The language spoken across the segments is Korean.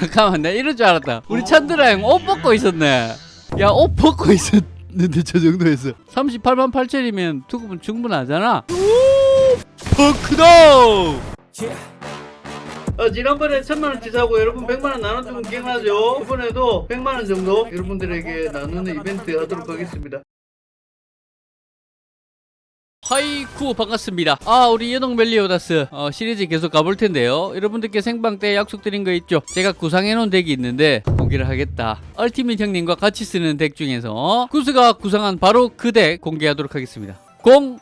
잠깐만 내가 이럴 줄 알았다. 우리 찬드라 형 옷 벗고 있었네. 야 옷 벗고 있었는데 저 정도에서 38만 8천이면 투급은 충분하잖아. 버크다! 어, 지난번에 천만원치 사고 여러분 백만원 나눠주면 기억나죠? 이번에도 백만원 정도 여러분들에게 나누는 이벤트 하도록 하겠습니다 하이쿠 반갑습니다. 아 우리 연옥 멜리오다스 어, 시리즈 계속 가볼 텐데요. 여러분들께 생방 때 약속드린 거 있죠? 제가 구상해 놓은 deck이 있는데 공개를 하겠다. ultimate 형님과 같이 쓰는 deck 중에서 구스가 구상한 바로 그 deck 공개하도록 하겠습니다. 공!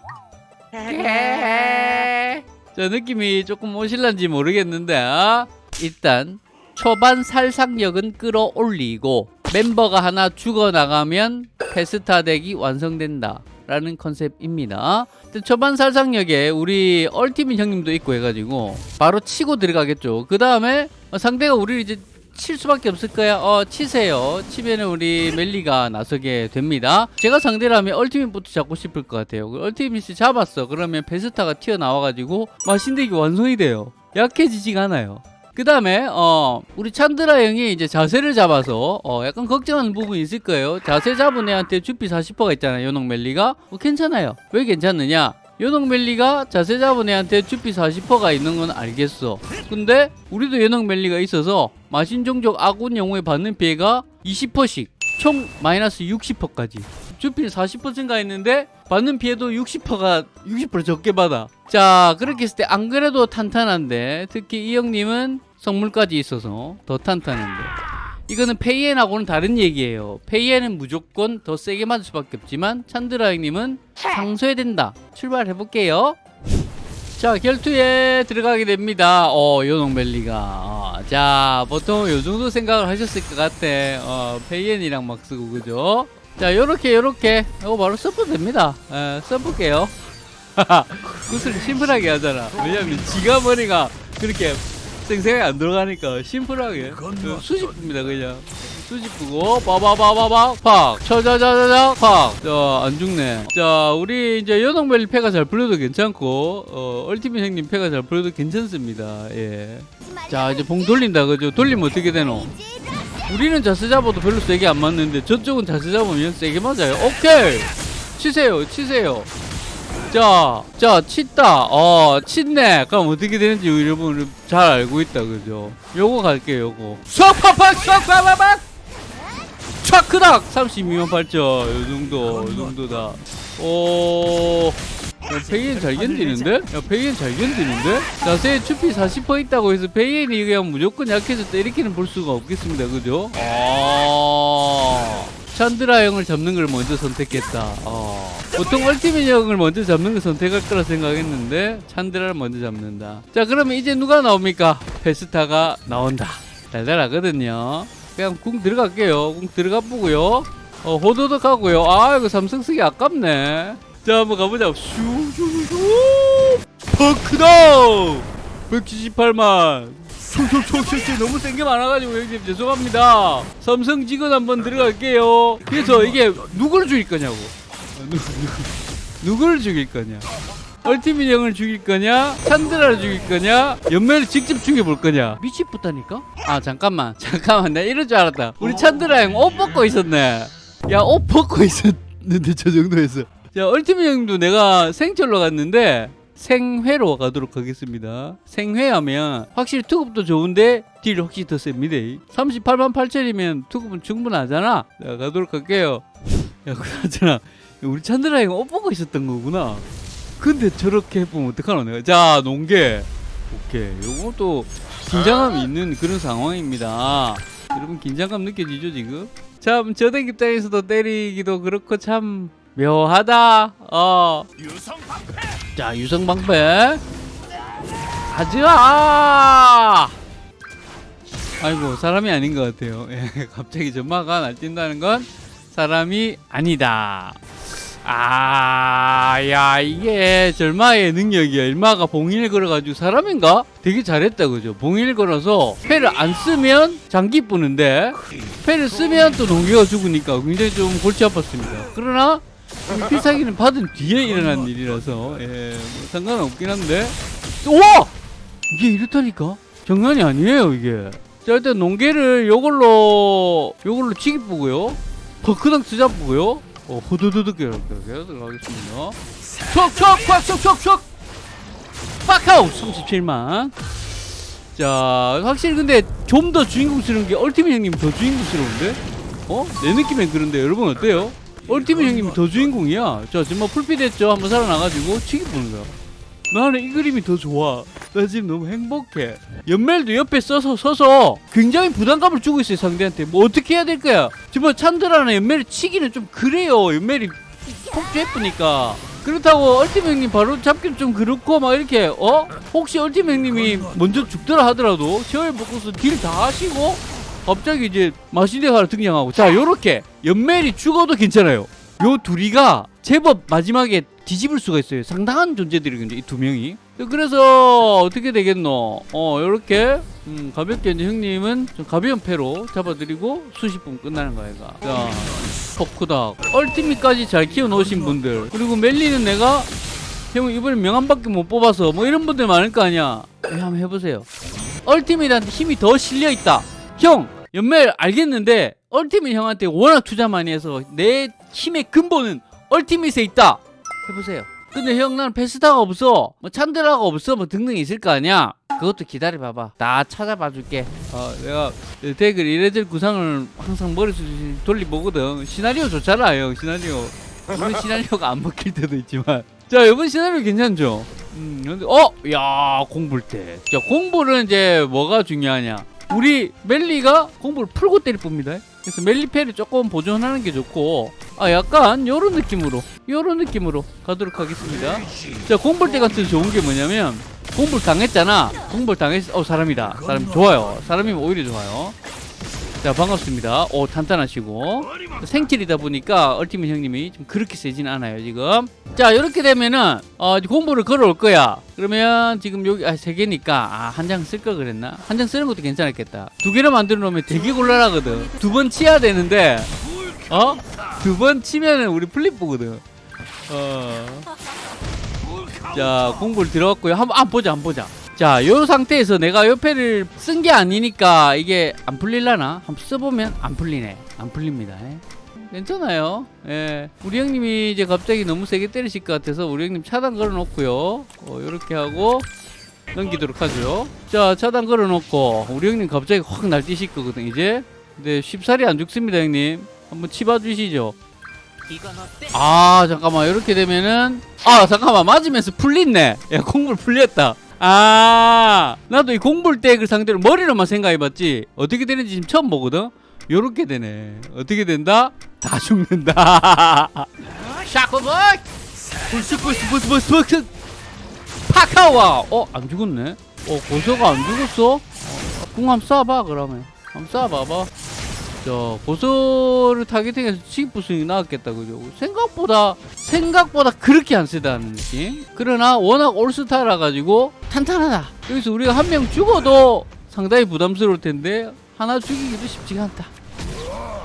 자 느낌이 조금 오실란지 모르겠는데 아, 일단 초반 살상력은 끌어올리고 멤버가 하나 죽어나가면 페스타 덱이 완성된다 라는 컨셉입니다. 초반 살상력에 우리 얼티밋 형님도 있고 해가지고 바로 치고 들어가겠죠. 그 다음에 상대가 우리를 이제 칠 수밖에 없을 거야. 어 치세요. 치면은 우리 멜리가 나서게 됩니다. 제가 상대라면 얼티밋부터 잡고 싶을 것 같아요. 그 얼티밋이 잡았어. 그러면 베스타가 튀어나와가지고 마신덱이 완성이 돼요. 약해지지가 않아요 그 다음에 어 우리 찬드라 형이 이제 자세를 잡아서 어 약간 걱정하는 부분이 있을 거예요. 자세 잡은 애한테 주피 40%가 있잖아요 요녹 멜리가. 어, 괜찮아요. 왜 괜찮느냐? 요녹 멜리가 자세 잡은 애한테 주피 40%가 있는 건 알겠어. 근데 우리도 요녹 멜리가 있어서 마신종족 아군 영웅에 받는 피해가 20%씩 총 마이너스 60%까지. 주필 40% 증가했는데 받는 피해도 60%가 60% 적게 받아. 자 그렇게 했을 때 안 그래도 탄탄한데 특히 이 형님은 성물까지 있어서 더 탄탄한데. 이거는 페이엔하고는 다른 얘기예요. 페이엔은 무조건 더 세게 맞을 수밖에 없지만 찬드라 형님은 상소해야 된다. 출발해 볼게요. 자 결투에 들어가게 됩니다. 어 요농벨리가. 어, 자 보통 요 정도 생각을 하셨을 것 같아. 어 페이엔이랑 막 쓰고 그죠? 자 요렇게 요렇게. 이거 바로 서프 됩니다. 에, 써볼게요. 구슬이 심플하게 하잖아. 왜냐면 지가 머리가 그렇게 생생하게 안 들어가니까 심플하게. 그 수집입니다 그냥. 수집부고 빠바바바바 팍. 쳐자자자자 팍자안 죽네. 자 우리 이제 연홍벨리 패가 잘 불려도 괜찮고 어 얼티밋 형님 패가 잘 불려도 괜찮습니다. 예자 이제 봉 돌린다 그죠? 돌리면 어떻게 되노? 우리는 자세 잡아도 별로 세게 안 맞는데 저쪽은 자세 잡으면 세게 맞아요. 오케이! 치세요 치세요 자, 자, 치다. 어, 칫네. 그럼 어떻게 되는지 여러분 잘 알고 있다, 그죠? 요거 갈게요, 요거. 쏙팍팍, 쏙팍팍팍! 촥크닥! 32만 8천. 요 정도, 요 정도다. 오. 야, 페이엔 잘 견디는데? 야, 페이엔 잘 견디는데? 자세히 추피 40% 있다고 해서 페이엔이 그냥 무조건 약해졌다. 이렇게는 볼 수가 없겠습니다. 그죠? 아. 찬드라 형을 잡는 걸 먼저 선택했다. 어. 보통 얼티밋 형을 먼저 잡는 걸 선택할 거라 생각했는데 찬드라를 먼저 잡는다. 자 그러면 이제 누가 나옵니까? 페스타가 나온다. 달달하거든요. 그냥 궁 들어갈게요. 궁 들어가 보고요. 어, 호도덕 하고요. 아 이거 삼성 쓰기 아깝네. 자 한번 가보자. 슈슈슈 버크다 178만 촉촉촉촉 너무 센 게 많아가지고 형님 죄송합니다. 삼성 직원 한번 들어갈게요. 그래서 이게 누구를 죽일 거냐고. 어, 누, 누, 누구를 죽일 거냐. 얼티밋 형을 죽일 거냐. 찬드라를 죽일 거냐. 연매를 직접 죽여볼 거냐. 미치겠다니까? 아 잠깐만. 잠깐만. 내가 이럴 줄 알았다. 우리 찬드라 형 옷 벗고 있었네. 야 옷 벗고 있었는데 저 정도에서. 자 얼티밋 형도 내가 생철로 갔는데 생회로 가도록 하겠습니다. 생회하면 확실히 투급도 좋은데 딜 확실히 더 셉니다. 38만 8천이면 투급은 충분하잖아. 자, 가도록 할게요. 야, 그나저나 우리 찬드라 이거 옷 보고 있었던 거구나. 근데 저렇게 해보면 어떡하노 내가. 자, 농계. 오케이. 요것도 긴장감이 있는 그런 상황입니다. 여러분 긴장감 느껴지죠 지금? 참 저댁 입장에서도 때리기도 그렇고 참 묘하다. 어. 자 유성방패. 가즈아 아이고 사람이 아닌 것 같아요. 예, 갑자기 전마가 날뛴다는 건 사람이 아니다. 아야 이게 절마의 능력이야. 일마가 봉인을 걸어가지고 사람인가? 되게 잘했다 그죠? 봉인을 걸어서 패를 안 쓰면 장기 뿌는데 패를 쓰면 또 농기가 죽으니까 굉장히 좀 골치 아팠습니다. 그러나 필살기는 받은 뒤에 일어난 일이라서. 예, 뭐 상관없긴 한데. 우와! 이게 이렇다니까? 장난이 아니에요 이게. 자 일단 농계를 요걸로 요걸로 치기 보고요. 버크당 쓰자 보고요. 어 후두두둑 이렇게 들어가겠습니다. 촉촉 꽉촉촉촉 빡아웃 37만. 자 확실히 근데 좀 더 주인공스러운 게 얼티밋 형님 더 주인공스러운데? 어? 내 느낌엔 그런데 여러분 어때요? 얼티밋 형님이 더 주인공이야. 자 지금 뭐 풀빛 했죠. 한번 살아나가지고 치기 보는 거야 나는 이 그림이 더 좋아. 나 지금 너무 행복해. 연멜도 옆에 써서 서서 굉장히 부담감을 주고 있어요 상대한테. 뭐 어떻게 해야 될 거야? 정말 찬드라나 연멜을 치기는 좀 그래요. 연멜이 폭주 예쁘니까. 그렇다고 얼티밋 형님 바로 잡기는 좀 그렇고 막 이렇게 어? 혹시 얼티밋 형님이 먼저 죽더라 하더라도 제어에 먹고서 딜 다 하시고 갑자기 이제 마신데가 등장하고 자 요렇게 연멜이 죽어도 괜찮아요. 요 둘이가 제법 마지막에 뒤집을 수가 있어요. 상당한 존재들이거든요 이 두 명이. 그래서 어떻게 되겠노? 어 요렇게 음, 가볍게 이제 형님은 좀 가벼운 패로 잡아드리고 수십 분 끝나는 거야 얘가. 자 포크닥 얼티밋까지 잘 키워놓으신 분들. 그리고 멜리는 내가 형 이번에 명함밖에 못 뽑아서 뭐 이런 분들 많을 거 아니야. 예, 한번 해보세요. 얼티밋한테 힘이 더 실려있다. 형 연멜 알겠는데 얼티밋 형한테 워낙 투자 많이 해서 내 힘의 근본은 얼티밋에 있다. 해보세요. 근데 형 나는 페스타가 없어. 뭐 찬드라가 없어. 뭐 등등 있을 거 아니야. 그것도 기다려봐봐. 나 찾아봐 줄게. 어 내가 댓글 이래저래 구상을 항상 머릿속에 돌리보거든. 시나리오 좋잖아 형. 시나리오. 물론 시나리오가 안 먹힐 때도 있지만. 자 이번 시나리오 괜찮죠? 음 근데 어 야 공부를 때자 공부는 이제 뭐가 중요하냐 우리 멜리가 공부를 풀고 때릴 뿐입니다. 그래서 멜리패를 조금 보존하는 게 좋고 아 약간 요런 느낌으로 요런 느낌으로 가도록 하겠습니다. 자 공볼 때 같은 좋은 게 뭐냐면 공볼 당했잖아. 공볼 당했 어 사람이다. 사람 좋아요. 사람이 오히려 좋아요 자 반갑습니다. 오 탄탄하시고. 생킬이다 보니까 얼티밋 형님이 좀 그렇게 세진 않아요 지금. 자 이렇게 되면은 어, 공부를 걸어올 거야. 그러면 지금 여기 아, 세 개니까 아, 한 장 쓸 걸 그랬나? 한 장 쓰는 것도 괜찮았겠다. 두 개를 만들어 놓으면 되게 곤란하거든. 두 번 치야 되는데 어? 두 번 치면은 우리 플립 보거든. 어. 자 공부를 들어갔고요. 한번 안 보자 안 보자 자, 요 상태에서 내가 옆에를 쓴 게 아니니까 이게 안 풀릴라나? 한번 써보면 안 풀리네. 안 풀립니다. 예. 괜찮아요. 예. 우리 형님이 이제 갑자기 너무 세게 때리실 것 같아서 우리 형님 차단 걸어 놓고요. 어, 요렇게 하고 넘기도록 하죠. 자, 차단 걸어 놓고 우리 형님 갑자기 확 날뛰실 거거든, 이제. 근데 쉽사리 안 죽습니다, 형님. 한번 치봐 주시죠. 아, 잠깐만. 이렇게 되면은 아, 잠깐만. 맞으면서 풀린네. 야, 공물 풀렸다. 아 나도 이 공볼 때그 상대로 머리로만 생각해봤지. 어떻게 되는지 지금 처음 보거든? 요렇게 되네. 어떻게 된다? 다 죽는다. 샤코볼 불스불스불스불스 파카와. 어? 안 죽었네? 어 고소가 안 죽었어? 어, 궁 한번 쏴봐 그러면. 한번 쏴봐봐 자 고소를 타겟팅해서 치기부승이 나왔겠다 그죠 생각보다 생각보다 그렇게 안 세다는 느낌 그러나 워낙 올스타라 가지고 탄탄하다 여기서 우리가 한 명 죽어도 상당히 부담스러울 텐데 하나 죽이기도 쉽지가 않다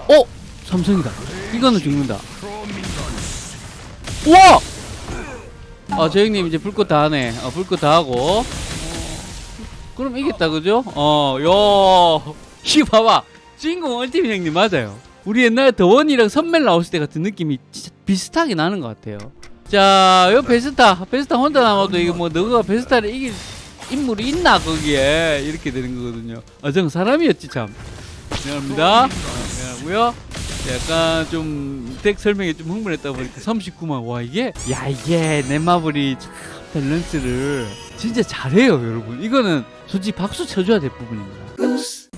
어? 삼성이다 이거는 죽는다 우와! 아, 저 형님 이제 불꽃 다 하네. 어, 불꽃 다 하고. 어, 그럼 이겼다, 그죠? 어, 요. 이 봐봐. 주인공 얼티밋 형님 맞아요. 우리 옛날에 더원이랑 선멜 나왔을 때 같은 느낌이 진짜 비슷하게 나는 것 같아요. 자, 요 베스타. 베스타 혼자 남아도 이거 뭐 너가 베스타를 이길 인물이 있나 거기에 이렇게 되는 거거든요. 아, 전 사람이었지 참. 미안합니다. 어, 미안하고요. 약간 좀 덱 설명에 좀 흥분했다 보니까 39만 와 이게 야 이게 넷마블이 참 밸런스를 진짜 잘해요 여러분 이거는 솔직히 박수 쳐줘야 될 부분입니다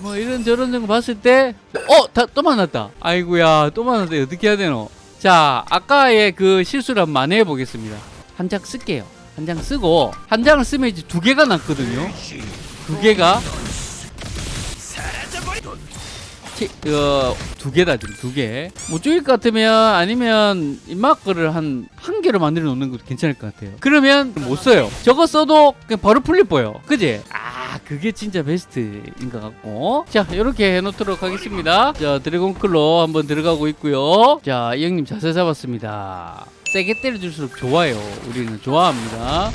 뭐 이런 저런 거 봤을 때어또 만났다 아이고야 또 만났다 어떻게 해야 되노 자 아까의 그 실수를 한번 만회해 보겠습니다 한 장 쓸게요 한 장 쓰고 한 장을 쓰면 이제 두 개가 났거든요 두 개가 치, 어, 두 개다 지금 두 개. 못 죽일 것 같으면 아니면 입마크를 한 한 개로 만들어 놓는 것도 괜찮을 것 같아요. 그러면 못 써요. 저거 써도 그냥 바로 풀릴 보여. 그지? 아 그게 진짜 베스트인 것 같고. 자 이렇게 해놓도록 하겠습니다. 자 드래곤클로 한번 들어가고 있고요. 자 이 형님 자세 잡았습니다. 세게 때려줄수록 좋아요. 우리는 좋아합니다.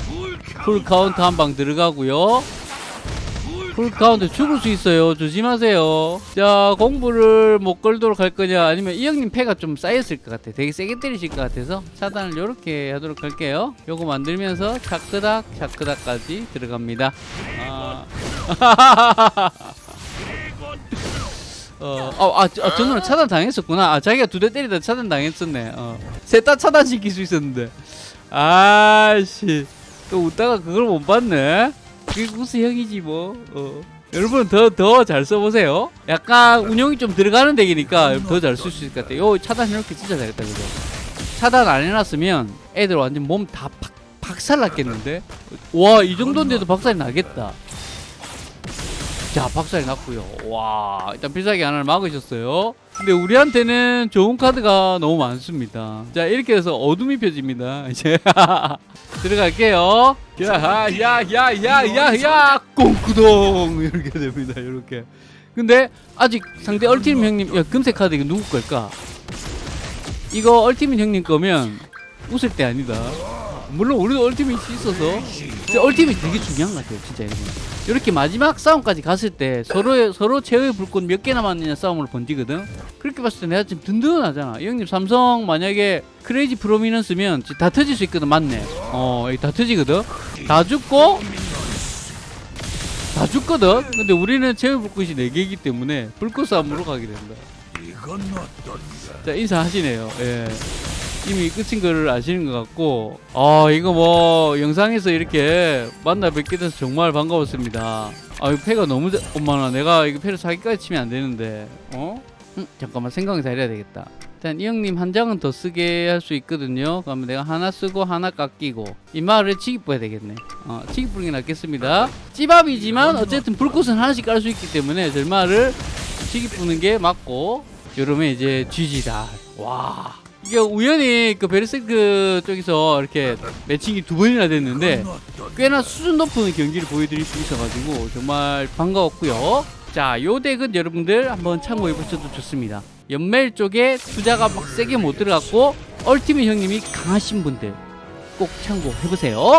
풀 카운트 한 방 들어가고요. 풀 가운데 죽을 수 있어요 조심하세요 자 공부를 못 걸도록 할 거냐 아니면 이 형님 패가 좀 쌓였을 것 같아 되게 세게 때리실 것 같아서 차단을 이렇게 하도록 할게요 요거 만들면서 차크닥 차크닥까지 들어갑니다 아. 어, 아, 아, 아, 저 누나 차단 당했었구나. 아, 자기가 두 대 때리다 차단 당했었네. 어. 셋다 차단 시킬 수 있었는데. 아씨. 또 웃다가 그걸 못 봤네. 그게 구스 형이지 뭐. 어. 여러분 더 더 잘 써보세요. 약간 운용이 좀 들어가는 덱이니까 더 잘 쓸 수 있을 것 같아요. 요 차단 이렇게 진짜 잘했다 그죠? 차단 안 해놨으면 애들 완전 몸 다 박살 났겠는데? 와 이 정도인데도 박살이 나겠다. 자 박살이 났고요. 와 일단 필살기 하나를 막으셨어요. 근데 우리한테는 좋은 카드가 너무 많습니다. 자 이렇게 해서 어둠이 펴집니다. 이제 들어갈게요. 야야야야야야 꽁구동. 이렇게 됩니다 이렇게. 근데 아직 상대 얼티밋 형님 야 금색 카드 이거 누구 걸까? 이거 얼티밋 형님 거면 웃을 때 아니다 물론 우리도 얼티밋이 있어서 근데 얼티밋 되게 중요한 것 같아요 진짜 여러분 이렇게 마지막 싸움까지 갔을 때 서로 서로 최후의 불꽃 몇 개 남았느냐 싸움으로 번지거든. 그렇게 봤을 때 내가 지금 든든하잖아. 이 형님 삼성 만약에 크레이지 프로미넌스면 다 터질 수 있거든, 맞네. 어, 이거 다 터지거든. 다 죽고 다 죽거든. 근데 우리는 최후의 불꽃이 4 개이기 때문에 불꽃 싸움으로 가게 된다. 자 인사하시네요. 예. 이미 끝인 거를 아시는 것 같고 아 이거 뭐 영상에서 이렇게 만나 뵙게 돼서 정말 반가웠습니다. 아 이거 패가 너무 자- 엄마나 내가 이거 패를 사기까지 치면 안 되는데 어? 음, 잠깐만 생각을 잘해야 되겠다. 일단 이 형님 한 장은 더 쓰게 할 수 있거든요. 그러면 내가 하나 쓰고 하나 깎이고 이 말을 치기 뿌야 되겠네. 어, 치기 뿌는 게 낫겠습니다. 찌밥이지만 어쨌든 불꽃은 하나씩 깔 수 있기 때문에 절마를 치기 뿌는 게 맞고 이러면 이제 GG다. 와 우연히 그 베르세크 쪽에서 이렇게 매칭이 두 번이나 됐는데 꽤나 수준 높은 경기를 보여드릴 수 있어가지고 정말 반가웠고요. 자, 요 덱은 여러분들 한번 참고해 보셔도 좋습니다. 연멜 쪽에 투자가 막 세게 못 들어갔고 얼티밋 형님이 강하신 분들 꼭 참고해 보세요.